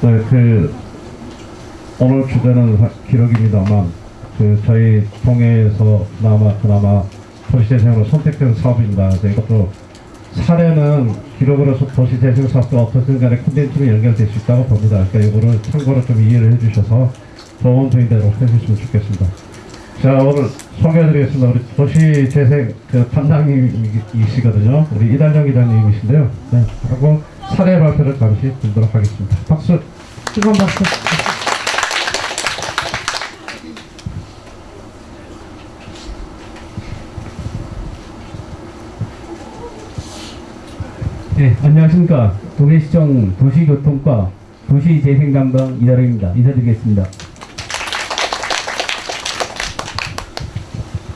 네, 그 오늘 주제는 사- 기록입니다만 그 저희 동해에서 그나마 그나마 도시재생으로 선택된 사업입니다. 이것도 사례는 기록으로서 도시재생 사업과 어떻든 간에 콘텐츠로 연결될 수 있다고 봅니다. 그러니까 이거를 참고로 좀 이해를 해주셔서 좋은 도움되도록 해주시면 좋겠습니다. 자 오늘 소개해드리겠습니다. 우리 도시재생 그 담당이시거든요. 우리 이달정 기자님이신데요. 네, 하고 사례 발표를 잠시 듣도록 하겠습니다. 박수, 뜨거운 박수. 네, 안녕하십니까. 동해시청 도시교통과 도시재생담당 이다령입니다. 인사드리겠습니다.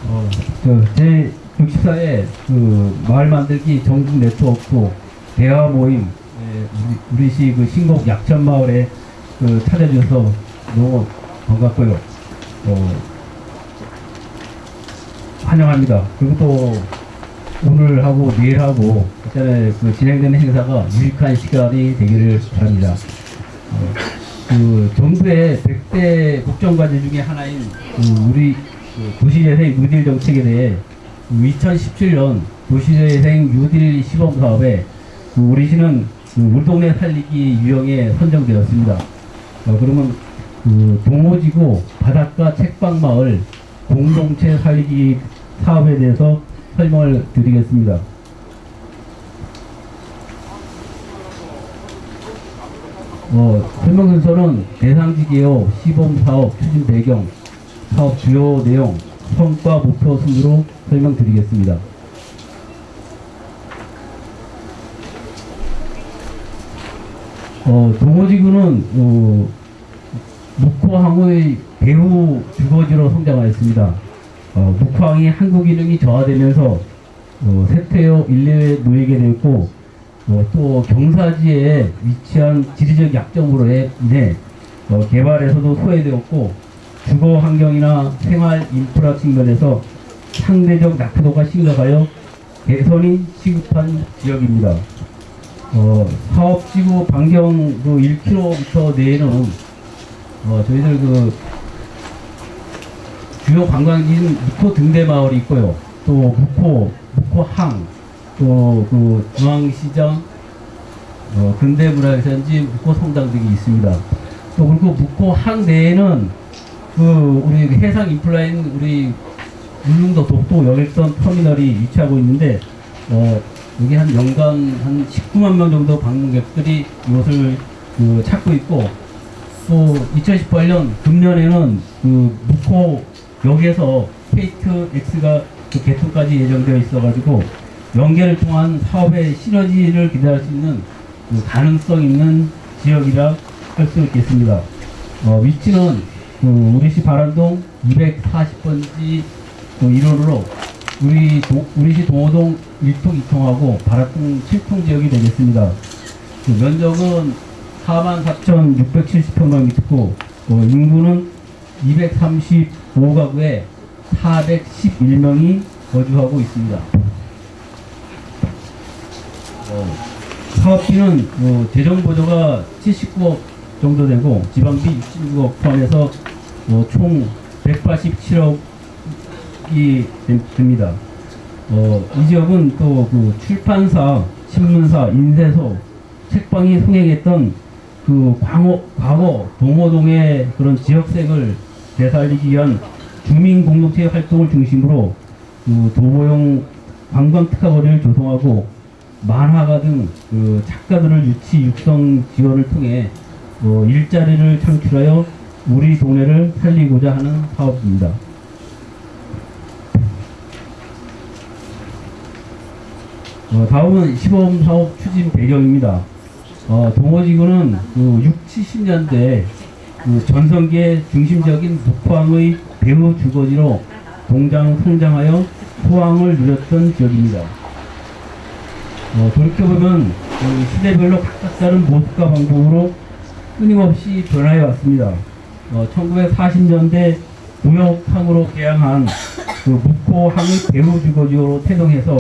어, 저, 제 64회 그 마을 만들기 전국 네트워크 대화 모임, 예, 우리, 우리 시 그 신곡 약천마을에 그 찾아주셔서 너무 반갑고요. 어, 환영합니다. 그리고 또 오늘 하고 내일 하고 그다음에 그 진행되는 행사가 유익한 시간이 되기를 바랍니다. 어, 그 정부의 100대 국정과제 중에 하나인 그 우리 그 도시재생 뉴딜 정책에 대해 2017년 도시재생 뉴딜 시범 사업에 그 우리 시는 그 우리 동네 살리기 유형에 선정되었습니다. 어, 그러면 그 동호지구 바닷가 책방마을 공동체 살리기 사업에 대해서 설명을 드리겠습니다. 어, 설명 순서는 대상지 개요, 시범 사업, 추진 배경, 사업 주요 내용, 성과 목표 순으로 설명드리겠습니다. 어, 동호지구는 어, 묵호항의 배후 주거지로 성장하였습니다. 어, 묵호항이 한국 기능이 저하되면서 어, 세태여 인내에 놓이게 되었고 어, 또 경사지에 위치한 지리적 약점으로 인해 어, 개발에서도 소외되었고 주거 환경이나 생활 인프라 측면에서 상대적 낙후도가 심각하여 개선이 시급한 지역입니다. 어, 사업지구 반경 그 1km 내에는 어, 저희들 그 주요 관광지인 묵호 등대마을이 있고요. 또 묵호, 묵호항, 또 그 중앙시장, 어, 근대문화유산지 묵호 성당 등이 있습니다. 또 그리고 묵호항 내에는 그 우리 그 해상 인플라인 우리 울릉도 독도 여객선 터미널이 위치하고 있는데 어, 여기 한 연간 한 19만 명 정도 방문객들이 이것을 그 찾고 있고 또 2018년 금년에는 그 묵호 역에서 KTX가 그 개통까지 예정되어 있어가지고 연계를 통한 사업의 시너지를 기대할 수 있는 그 가능성 있는 지역이라 할 수 있겠습니다. 어, 위치는 그 우리시 발한동 240번지 그 1호로 우리 도, 우리시 동호동 1통 2통하고 발한동 7통 지역이 되겠습니다. 그 면적은 44,670평방미터고 어, 인구는 235가구에 411명이 거주하고 있습니다. 어, 사업비는 어, 재정 보조가 79억 정도 되고 지방비 66억 포함해서 어, 총 187억 이 됩니다. 어, 이 지역은 또 그 출판사, 신문사, 인쇄소, 책방이 흥행했던 그 광어, 과거 동호동의 그런 지역색을 되살리기 위한 주민 공동체 활동을 중심으로 그 도보용 관광 특화 거리를 조성하고 만화가 등 그 작가들을 유치 육성 지원을 통해 어, 일자리를 창출하여 우리 동네를 살리고자 하는 사업입니다. 어, 다음은 시범 사업 추진 배경입니다. 어, 동호지구는 그 6, 70년대 그 전성기의 중심적인 북황의 배후 주거지로 동장 성장하여 소황을 누렸던 지역입니다. 어, 돌이켜보면 그 시대별로 각각 다른 모습과 방법으로 끊임없이 변화해 왔습니다. 어, 1940년대 무역항으로 개항한 그 묵호항의 배후 주거지로 태동해서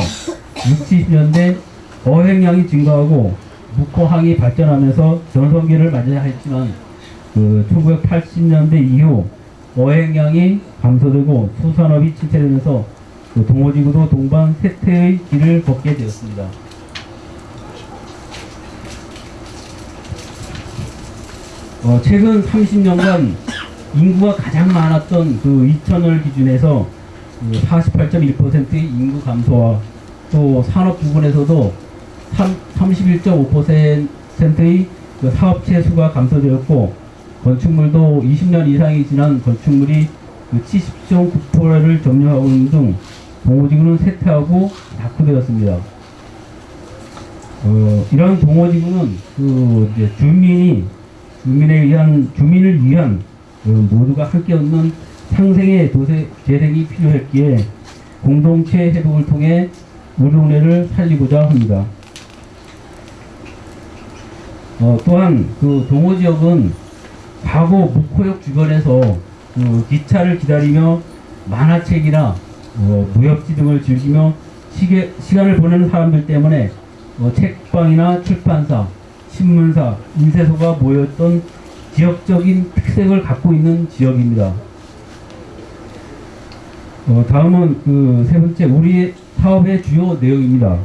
60, 70년대 어획량이 증가하고 묵호항이 발전하면서 전성기를 맞이야 했지만 그 1980년대 이후 어획량이 감소되고 수산업이 침체되면서 그 동호지구도 동반 쇠퇴의 길을 걷게 되었습니다. 어, 최근 30년간 인구가 가장 많았던 그 2000을 기준해서 48.1%의 인구 감소와 또 산업 부분에서도 31.5%의 그 사업체 수가 감소되었고 건축물도 20년 이상이 지난 건축물이 그 70.9%를 점유하고 있는 등 동호지구는 쇠퇴하고 낙후되었습니다. 어, 이런 동호지구는 그 주민이 주민에 의한 주민을 위한 그 모두가 함께 얻는 상생의 도세 재생이 필요했기에 공동체 회복을 통해 우리 동네를 살리고자 합니다. 어, 또한 그 동호 지역은 과거 묵호역 주변에서 그 기차를 기다리며 만화책이나 어, 무협지 등을 즐기며 시계, 시간을 보내는 사람들 때문에 어, 책방이나 출판사, 신문사, 인쇄소가 모였던 지역적인 특색을 갖고 있는 지역입니다. 어, 다음은 그 세 번째 우리 사업의 주요 내용입니다.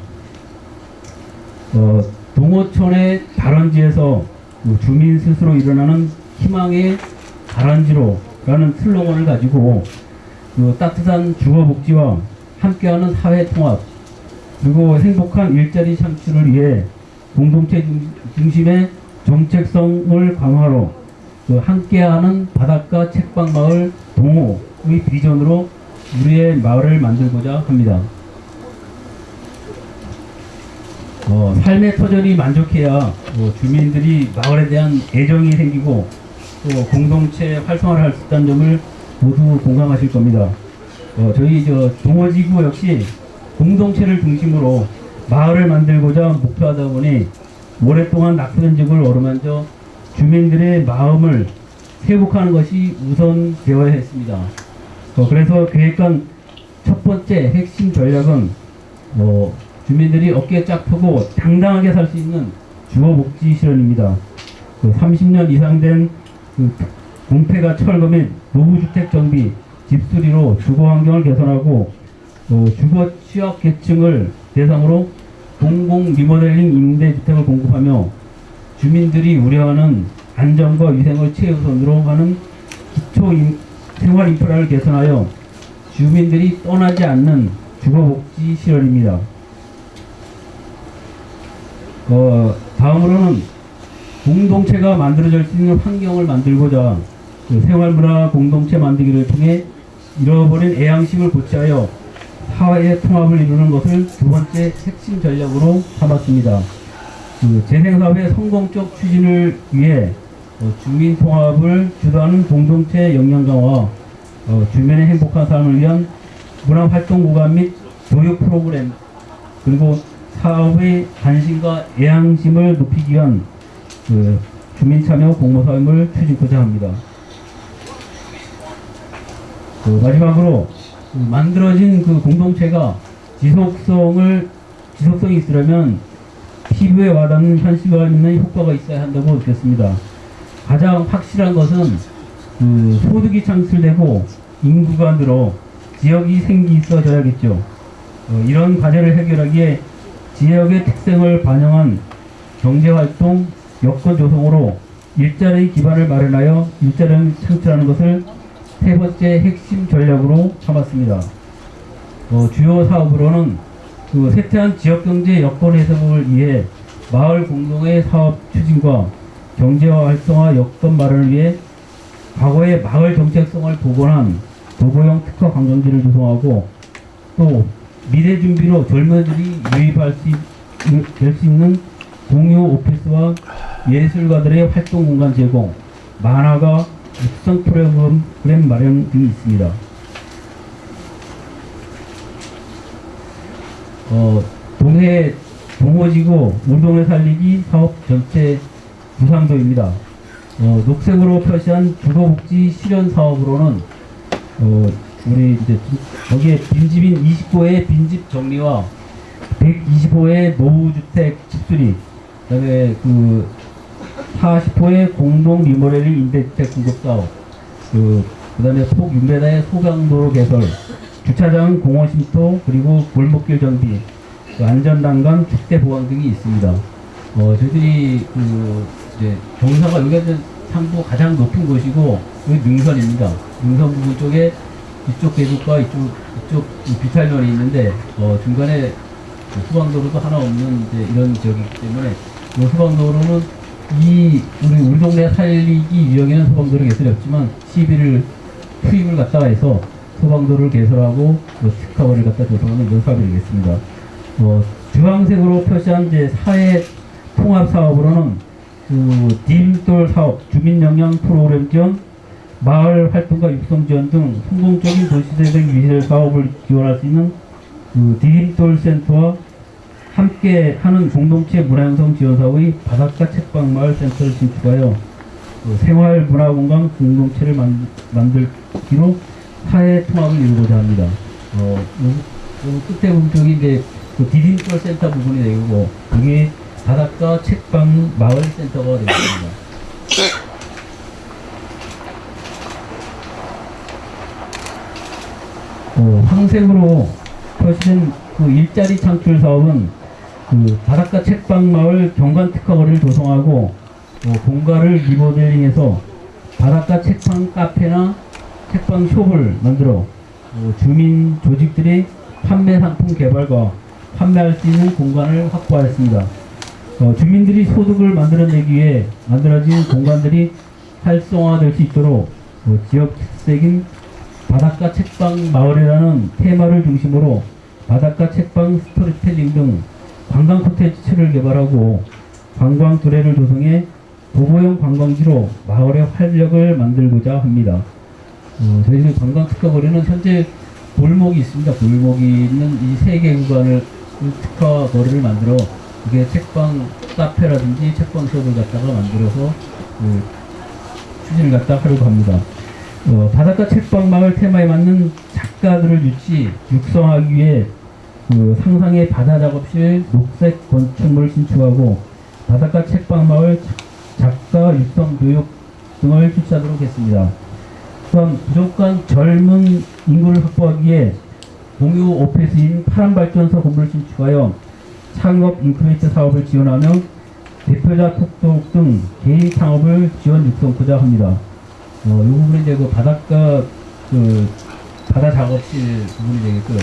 어, 동호촌의 발원지에서 그 주민 스스로 일어나는 희망의 발원지로 라는 슬로건을 가지고 그 따뜻한 주거복지와 함께하는 사회 통합 그리고 행복한 일자리 창출을 위해 공동체 중- 중심의 정책성을 강화로 그 함께하는 바닷가 책방 마을 동호의 비전으로 우리의 마을을 만들고자 합니다. 어, 삶의 터전이 만족해야 어, 주민들이 마을에 대한 애정이 생기고 또 공동체 활성화를 할 수 있다는 점을 모두 공감하실 겁니다. 어, 저희 저 동호지구 역시 공동체를 중심으로 마을을 만들고자 목표하다 보니 오랫동안 적을 어루만져 주민들의 마음을 회복하는 것이 우선 되어야 했습니다. 어, 그래서 계획한 첫 번째 핵심 전략은 어, 주민들이 어깨 쫙 펴고 당당하게 살 수 있는 주거복지 실현입니다. 그 30년 이상 된 그 공폐가 철거 및 노후주택 정비, 집수리로 주거 환경을 개선하고 어, 주거 취약 계층을 대상으로 공공 리모델링 임대주택을 공급하며 주민들이 우려하는 안전과 위생을 최우선으로 하는 기초 인- 생활 인프라를 개선하여 주민들이 떠나지 않는 주거복지 실현입니다. 어, 다음으로는 공동체가 만들어질 수 있는 환경을 만들고자 그 생활문화 공동체 만들기를 통해 잃어버린 애양심을 고취하여 사회의 통합을 이루는 것을 두 번째 핵심 전략으로 삼았습니다. 그 재생사업의 성공적 추진을 위해 어, 주민 통합을 주도하는 공동체 역량 강화, 어, 주민의 행복한 삶을 위한 문화활동 구간 및 교육 프로그램, 그리고 사업의 관심과 애양심을 높이기 위한 그 주민 참여 공모 사업을 추진하고자 합니다. 그 마지막으로 그 만들어진 그 공동체가 지속성을 지속성이 있으려면 피부에 와닿는 현실감 있는 효과가 있어야 한다고 느꼈습니다. 가장 확실한 것은 그 소득이 창출되고 인구가 늘어 지역이 생기 있어져야겠죠. 어, 이런 과제를 해결하기에 지역의 특성을 반영한 경제활동, 여건 조성으로 일자리 기반을 마련하여 일자리를 창출하는 것을 세 번째 핵심 전략으로 삼았습니다. 어, 주요 사업으로는 그 쇠퇴한 지역경제 여건 해소를 위해 마을 공동의 사업 추진과 경제화 활성화 여건 마련을 위해 과거의 마을 정책성을 복원한 도보형 특화 관광지를 조성하고 또 미래 준비로 젊은이들이 유입할 수, 될수 있는 공유 오피스와 예술가들의 활동 공간 제공, 만화가 육성 프로그램 마련 등이 있습니다. 어, 동해 동호지구 우동을 살리기 사업 전체 구상도입니다. 어, 녹색으로 표시한 주거복지 실현 사업으로는 어, 우리 이제 거기에 빈집인 29의 빈집 정리와 125의 노후주택 집수리 그다음에 그 40호의 공동 리모델링 임대주택 공급 사업, 그 그다음에 속 6m의 소강도로 개설, 주차장 공원 심도 그리고 골목길 정비, 그 안전난간 축대 보강 등이 있습니다. 어, 저희들이 그 이제 경사가 여기가 이제 상부 가장 높은 곳이고 여기 능선입니다. 능선 부분 쪽에 이쪽 계곡과 이쪽 이쪽 비탈면이 있는데 어, 중간에 그 수방도로도 하나 없는 이제 이런 지역이기 때문에 이 수방도로는 이 우리 우리 동네 살리기 유형에는 소방도로 개설이 없지만 시비를 투입을 갖다가 해서 소방도로를 개설하고 그 특화원을 갖다 조성하는 이런 사업이 되겠습니다. 어, 주황색으로 표시한 이제 사회 통합 사업으로는 그 디딤돌 사업, 주민 역량 프로그램 지원, 마을 활동과 육성 지원 등 성공적인 도시재생 위해 사업을 지원할 수 있는 그 디딤돌 센터와 함께 하는 공동체 문화형성 지원 사업의 바닷가 책방 마을 센터를 신축하여 그 생활 문화 공간 공동체를 만, 만들기로 사회 통합을 이루고자 합니다. 어, 요, 요 끝에 보면 저기 이제 그 디딤돌 센터 부분이 되고 여기 바닷가 책방 마을 센터가 되겠습니다. 어, 황색으로 표시된 그 일자리 창출 사업은 그 바닷가 책방 마을 경관 특화거리를 조성하고 어, 공가를 리모델링해서 바닷가 책방 카페나 책방 숍을 만들어 어, 주민 조직들이 판매 상품 개발과 판매할 수 있는 공간을 확보하였습니다. 어, 주민들이 소득을 만들어내기 위해 만들어진 공간들이 활성화될 수 있도록 어, 지역 특색인 바닷가 책방 마을이라는 테마를 중심으로 바닷가 책방 스토리텔링 등 관광 콘텐츠를 개발하고 관광 두레를 조성해 도보용 관광지로 마을의 활력을 만들고자 합니다. 어, 저희들 관광 특화거리는 현재 골목이 있습니다. 골목이 있는 이 세 개 구간을 그 특화거리를 만들어 이게 책방 카페라든지 책방 수업을 갖다가 만들어서 그 추진을 갖다 하려고 합니다. 어, 바닷가 책방 마을 테마에 맞는 작가들을 유치, 육성하기 위해 그 상상의 바다 작업실 녹색 건축물을 신축하고 바닷가 책방 마을 작가 육성 교육 등을 실시하도록 했습니다. 또한 부족한 젊은 인구를 확보하기 위해 공유 오피스인 파란발전소 건물을 신축하여 창업 인큐베이터 사업을 지원하며 대표자 톡톡 등 개인 창업을 지원 육성하고자 합니다. 어, 이 부분이 이제 그 바닷가 그 바다 작업실 부분이 되겠고요.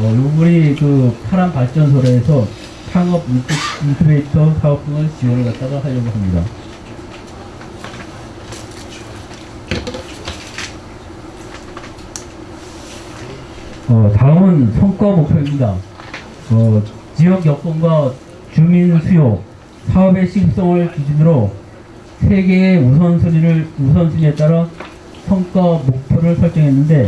어, 이 부분이 그 파란 발전소로 해서 창업 인큐- 인큐베이터 사업 등을 지원을 갖다가 하려고 합니다. 어, 다음은 성과 목표입니다. 어, 지역 여건과 주민 수요, 사업의 시급성을 기준으로 세 개의 우선순위를 우선순위에 따라 성과 목표를 설정했는데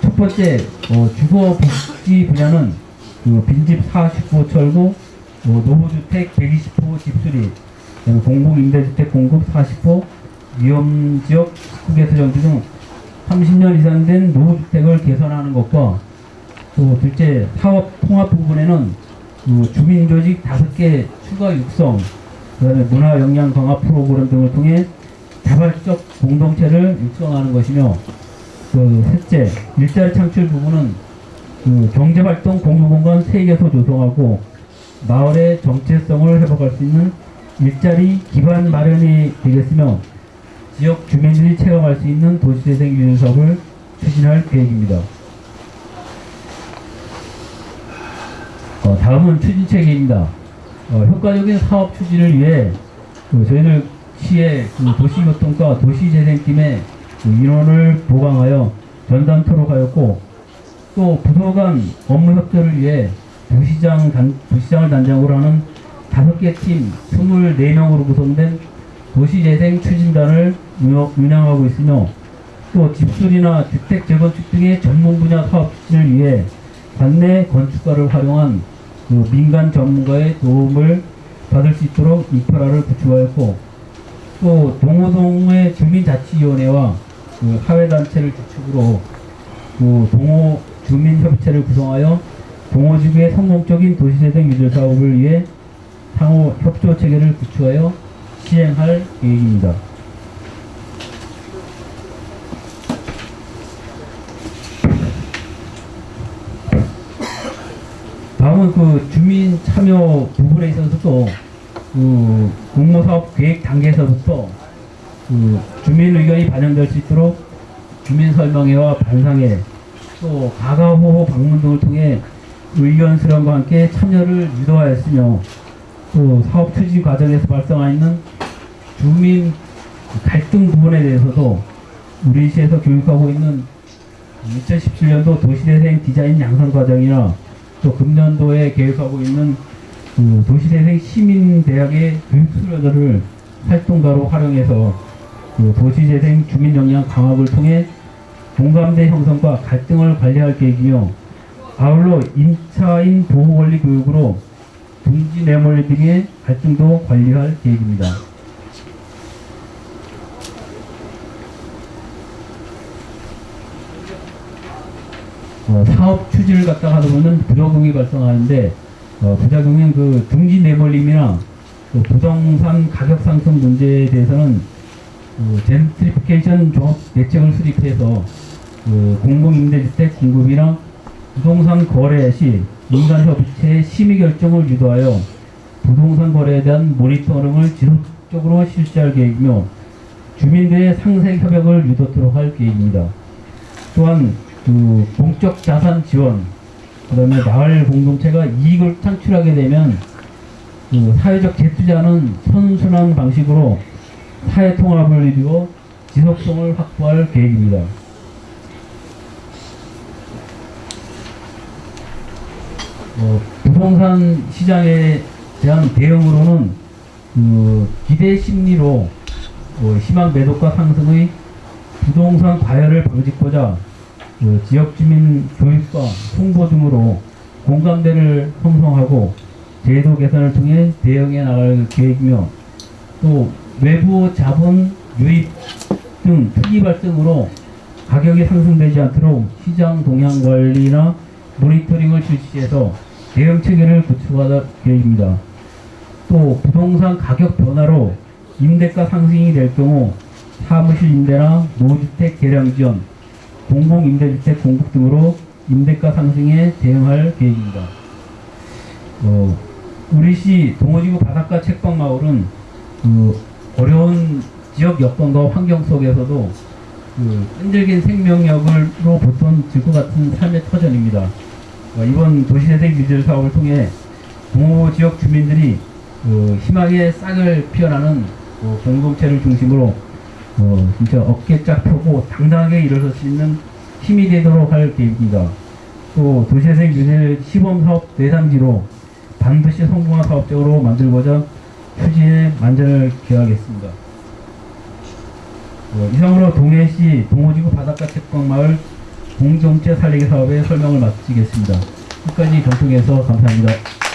첫 번째 어, 주거 복지 분야는 그 빈집 40호 철거, 어, 노후주택 120호 집수리, 공공임대주택 공급 40호, 위험지역 식구개수 정비 등 30년 이상 된 노후주택을 개선하는 것과 또 둘째 사업 통합 부분에는 그 주민조직 다섯 개 추가 육성, 그다음에 문화 역량 강화 프로그램 등을 통해 자발적 공동체를 육성하는 것이며 그 셋째 일자리 창출 부분은 그 경제활동 공유공간 세 개소 조성하고 마을의 정체성을 회복할 수 있는 일자리 기반 마련이 되겠으며 지역 주민들이 체험할 수 있는 도시재생 사업을 추진할 계획입니다. 어, 다음은 추진체계입니다. 어, 효과적인 사업 추진을 위해 그 저희들 시의 그 도시교통과 도시재생팀의 그 인원을 보강하여 전담토로 하였고 또 부서 간 업무 협조를 위해 도시장 단, 도시장을 단장으로 하는 다섯 개 팀 24명으로 구성된 도시재생 추진단을 운영- 운영하고 있으며 또 집수리나 주택 재건축 등의 전문 분야 사업 추진을 위해 관내 건축가를 활용한 그 민간 전문가의 도움을 받을 수 있도록 인프라를 구축하였고 또 동호동의 주민자치위원회와 그 사회단체를 주축으로 그 동호 주민협의체를 구성하여 동호지구의 성공적인 도시재생 유저 사업을 위해 상호 협조 체계를 구축하여 시행할 계획입니다. 다음은 그 주민 참여 부분에 있어서도 그 공모사업 계획 단계에서부터 그 주민 의견이 반영될 수 있도록 주민 설명회와 반상회 또 가가호호 방문 등을 통해 의견 수렴과 함께 참여를 유도하였으며 또 사업 추진 과정에서 발생하 있는 주민 갈등 부분에 대해서도 우리 시에서 교육하고 있는 2017년도 도시대생 디자인 양성 과정이나 또 금년도에 계획하고 있는 그 도시대생 시민대학의 교육 수료자를 활동가로 활용해서 그 도시재생 주민 역량 강화를 통해 공감대 형성과 갈등을 관리할 계획이며 아울러 임차인 보호 권리 교육으로 둥지 내몰리 등의 갈등도 관리할 계획입니다. 어, 사업 추진을 갖다가 하다 보면 부작용이 발생하는데 어, 부작용은 그 둥지 내몰림이나 그 부동산 가격 상승 문제에 대해서는 그 젠트리피케이션 종합 대책을 수립해서 그 공공임대주택 공급이나 부동산 거래 시 민간협의체의 심의 결정을 유도하여 부동산 거래에 대한 모니터링을 지속적으로 실시할 계획이며 주민들의 상생 협약을 유도토록 할 계획입니다. 또한 그 공적 자산 지원, 그다음에 마을 공동체가 이익을 창출하게 되면 그 사회적 재투자는 선순환 방식으로 사회 통합을 이루어 지속성을 확보할 계획입니다. 어, 부동산 시장에 대한 대응으로는 그 기대 심리로 어, 희망 매도가 상승의 부동산 과열을 방지하고자 그 지역 주민 교육과 홍보 등으로 공감대를 형성하고 제도 개선을 통해 대응해 나갈 계획이며 또 외부 자본 유입 등 투기 발생으로 가격이 상승되지 않도록 시장 동향 관리나 모니터링을 실시해서 대응 체계를 구축할 계획입니다. 또 부동산 가격 변화로 임대가 상승이 될 경우 사무실 임대나 노주택 개량 지원, 공공임대주택 공급 등으로 임대가 상승에 대응할 계획입니다. 어, 우리시 동호지구 바닷가 책방마을은 그 어려운 지역 여건과 환경 속에서도 그 끈질긴 생명력으로 보통 질것 같은 삶의 터전입니다. 어, 이번 도시재생 규제 사업을 통해 동호 지역 주민들이 그 희망의 싹을 피어나는 어, 공동체를 중심으로 어, 진짜 어깨 쫙 펴고 당당하게 일어설 수 있는 힘이 되도록 할 계획입니다. 또 도시재생 규제 시범 사업 대상지로 반드시 성공한 사업적으로 만들고자 추진에 만전을 기하겠습니다. 어, 이상으로 동해시 동호지구 바닷가 책방마을 공동체 살리기 사업의 설명을 마치겠습니다. 끝까지 경청해서 감사합니다.